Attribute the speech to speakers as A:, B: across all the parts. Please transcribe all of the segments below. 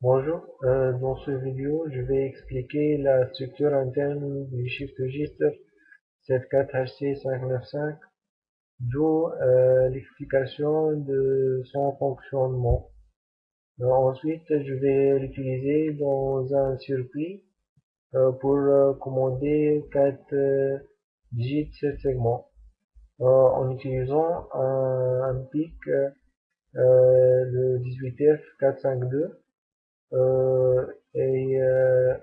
A: Bonjour, euh, dans cette vidéo, je vais expliquer la structure interne du Shift Register 74HC595, d'où euh, l'explication de son fonctionnement. Euh, ensuite, je vais l'utiliser dans un circuit euh, pour euh, commander 4 digits segments en utilisant un, un PIC le 18F452 euh, et euh,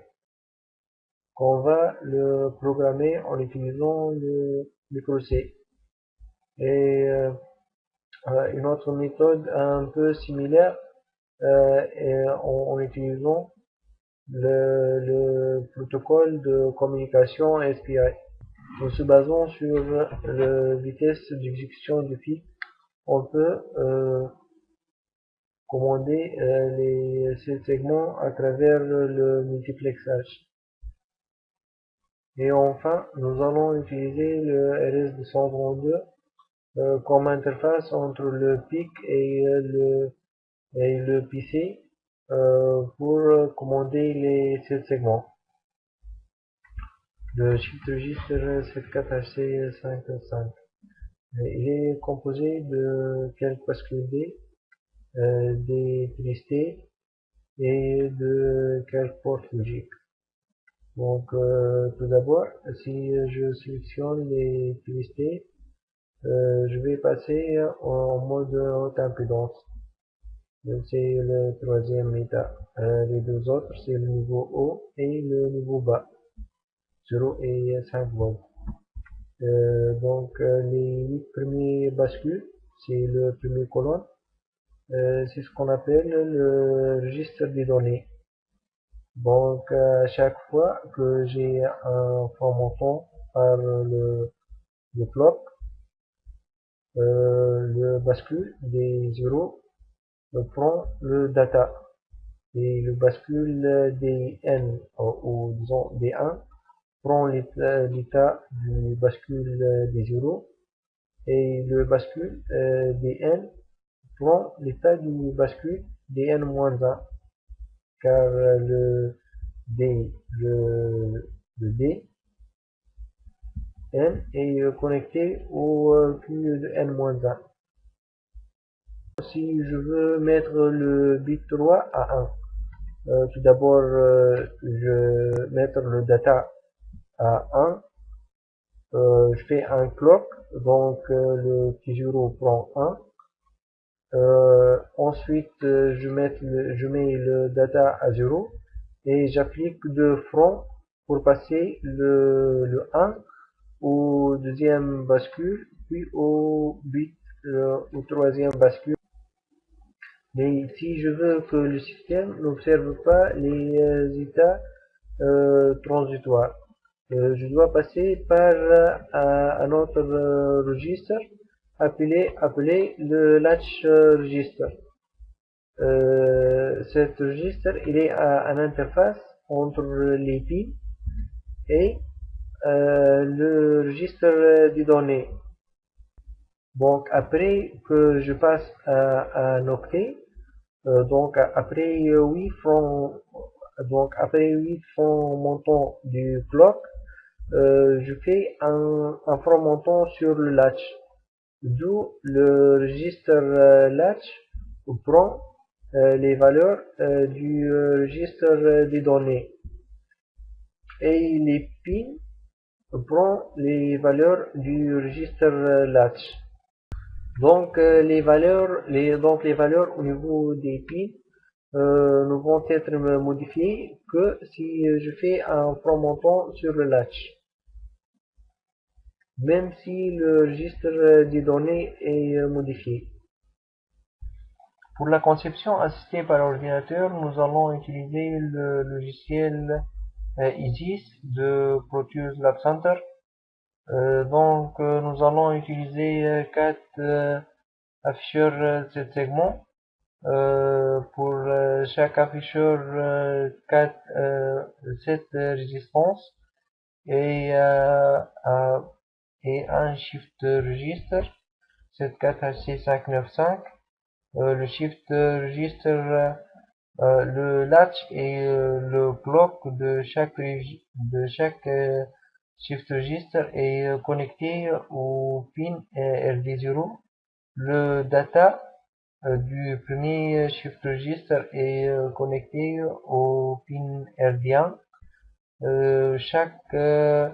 A: qu'on va le programmer en utilisant le micro C. Et euh, une autre méthode un peu similaire en, en, utilisant le, le, protocole de communication SPI. En se basant sur la vitesse d'exécution du fil, on peut euh, commander euh, les, ces segments à travers le multiplexage. Et enfin, nous allons utiliser le RS232 euh, comme interface entre le PIC et le, et le PC euh, pour commander les 7 segments. Le shift register 74HC55. Il est composé de quelques bascules D euh, des tristés et de quelques portes logiques. Donc euh, tout d'abord, si je sélectionne les tristés, euh, je vais passer en mode haute impédance. C'est le troisième état. Euh, les deux autres, c'est le niveau haut et le niveau bas. 0 et 5 volts. Euh, donc les 8 premiers bascules, c'est le premier colonne euh, c'est ce qu'on appelle le registre des données. Donc à chaque fois que j'ai un formatant par le, le euh, le bascule des zéros prend le data et le bascule des n ou, disons des 1 prend l'état du bascule des zéros et le bascule euh, des prend l'état du bascule dn-1 car le D, le, le est connecté au Q de N-1. Si je veux mettre le bit 3 à 1, euh, tout d'abord euh, je mettre le data à 1, euh, je fais un clock, donc euh, le T0 prend 1, euh, ensuite, je, mets le, data à 0 et j'applique de front pour passer le, le 1 au deuxième bascule, puis au bit au troisième bascule. Mais si je veux que le système n'observe pas les euh, états euh, transitoires, euh, je dois passer par un autre registre appelé, appelé le latch register. Euh, cet registre, il est à, une interface entre les pins et euh, le registre des données. Donc après que je passe à, un octet, euh, donc après 8 francs, donc après 8 francs montants du clock, euh, je fais un, un franc montant sur le latch. D'où le registre euh, latch prend euh, les valeurs euh, du registre des données. Et les pins prend les valeurs du registre latch donc les valeurs les donc les valeurs au niveau des pins ne vont être modifiées que si je fais un montant sur le latch même si le registre des données est euh, modifié. Pour la conception assistée par ordinateur, nous allons utiliser le logiciel euh, ISIS de Proteus Lab Center. Euh, donc nous allons utiliser quatre afficheurs de segments euh, pour euh, chaque afficheur euh, 4, euh, 7 résistances et, euh, euh, et un shift register 74H6595 euh, le shift register euh, le latch et le bloc de chaque de chaque shift register est connecté au pin RD0 le data du premier shift register est connecté au pin RD1 euh, chaque euh,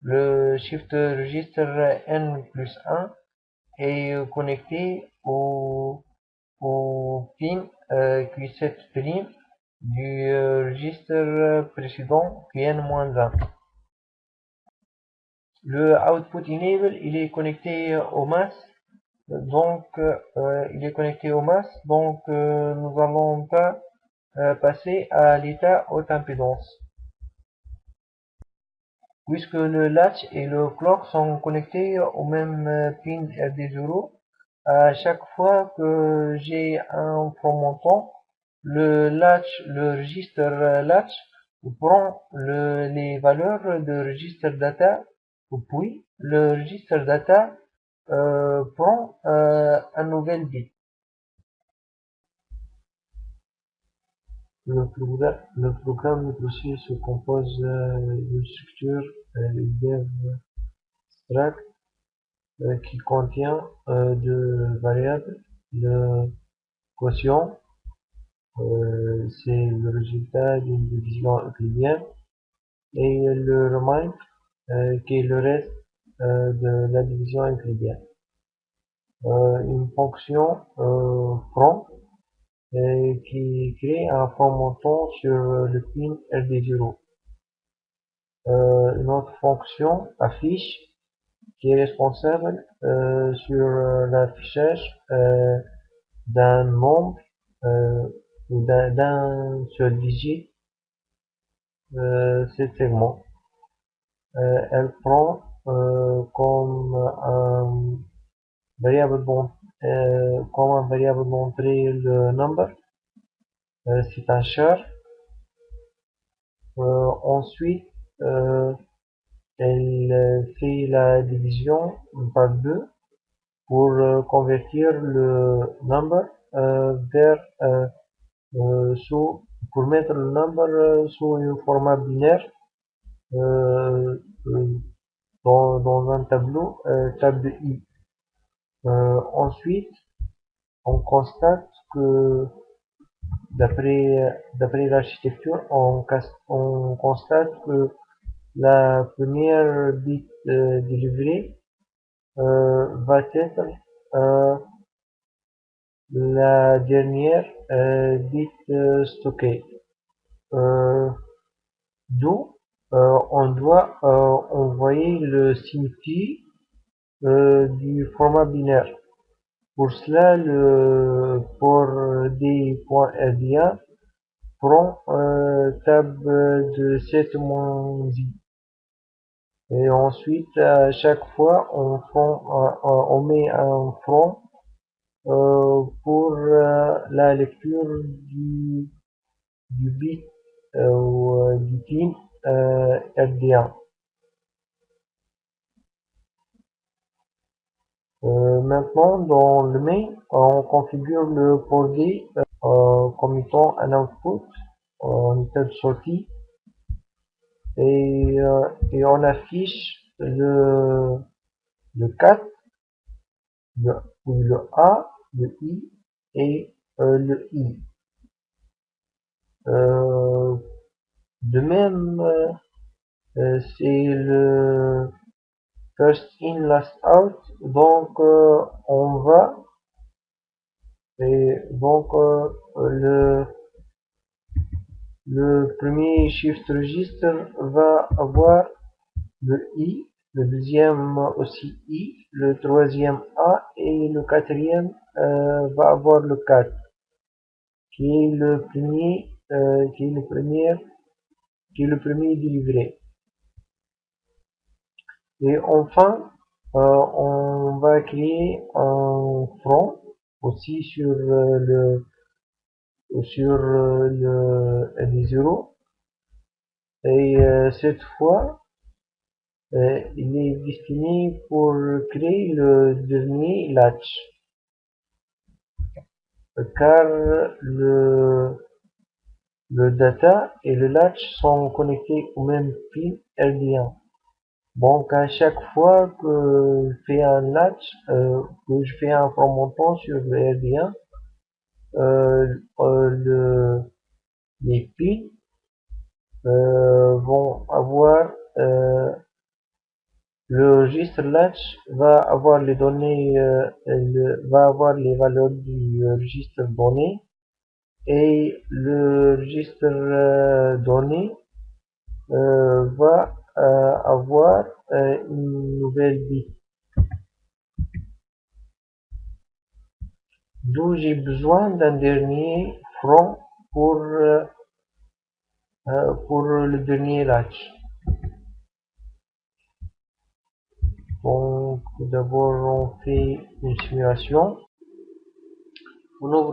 A: le shift register n plus 1 est connecté au, au pin euh, Q7' du registre précédent Qn-1. Le output enable il est connecté au mass. Donc euh, il est connecté au mass. Donc euh, nous allons pas euh, passer à l'état haute impédance. Puisque le latch et le clock sont connectés au même pin RD0 à chaque fois que j'ai un montant le latch le registre latch prend le, les valeurs de registre data puis le registre data euh, prend euh, un nouvel bit. Le, programme, le programme se compose euh, d'une structure euh, struct euh, qui contient deux variables. Le quotient, c'est le résultat d'une division euclidienne, et le remind, qui est le reste euh, de la division euclidienne. Euh, une fonction euh, from qui crée un from montant sur le pin RD0. une autre fonction affiche qui est responsable sur l'affichage d'un nombre ou d'un seul digit euh, cet segment. Elle prend euh, comme un variable euh, comme un variable d'entrée le number. Euh, c'est un char ensuite elle fait la division par deux pour convertir le number vers sous pour mettre le number sous un format binaire dans, un tableau euh, table I. Euh, ensuite, on constate que d'après d'après l'architecture, on, on, constate que la première bit euh, délivrée va être la dernière bit stockée. D'où euh, on doit euh, envoyer le signe euh, du format binaire. Pour cela, le port D.RDA prend table de 7 i. Et ensuite, à chaque fois, on, on met un front pour la lecture du, du bit ou du pin euh, euh, maintenant, dans le main, on configure le port D euh, comme étant un output en état de sortie et, et on affiche le, le 4, le, le A, le I et le I. De même, euh, euh, c'est le first in last out, donc euh, on va et donc le le premier shift register va avoir le i, le deuxième aussi i, le troisième a et le quatrième va avoir le 4 qui est le premier qui est le premier qui est le premier délivré. Et enfin, euh, on va créer un front aussi sur euh, le sur le ND0 et cette fois il est destiné pour créer le dernier latch car le, le data et le latch sont connectés au même pin RD1 donc à chaque fois que je fais un latch euh, que je fais un remontant sur le RD1 euh, euh, le, les pins vont avoir le registre latch va avoir les données, euh, va avoir les valeurs du registre donné et le registre euh, donné euh, va avoir une nouvelle bit. D'où j'ai besoin d'un dernier front pour, pour le dernier latch. Donc, d'abord, on fait une simulation.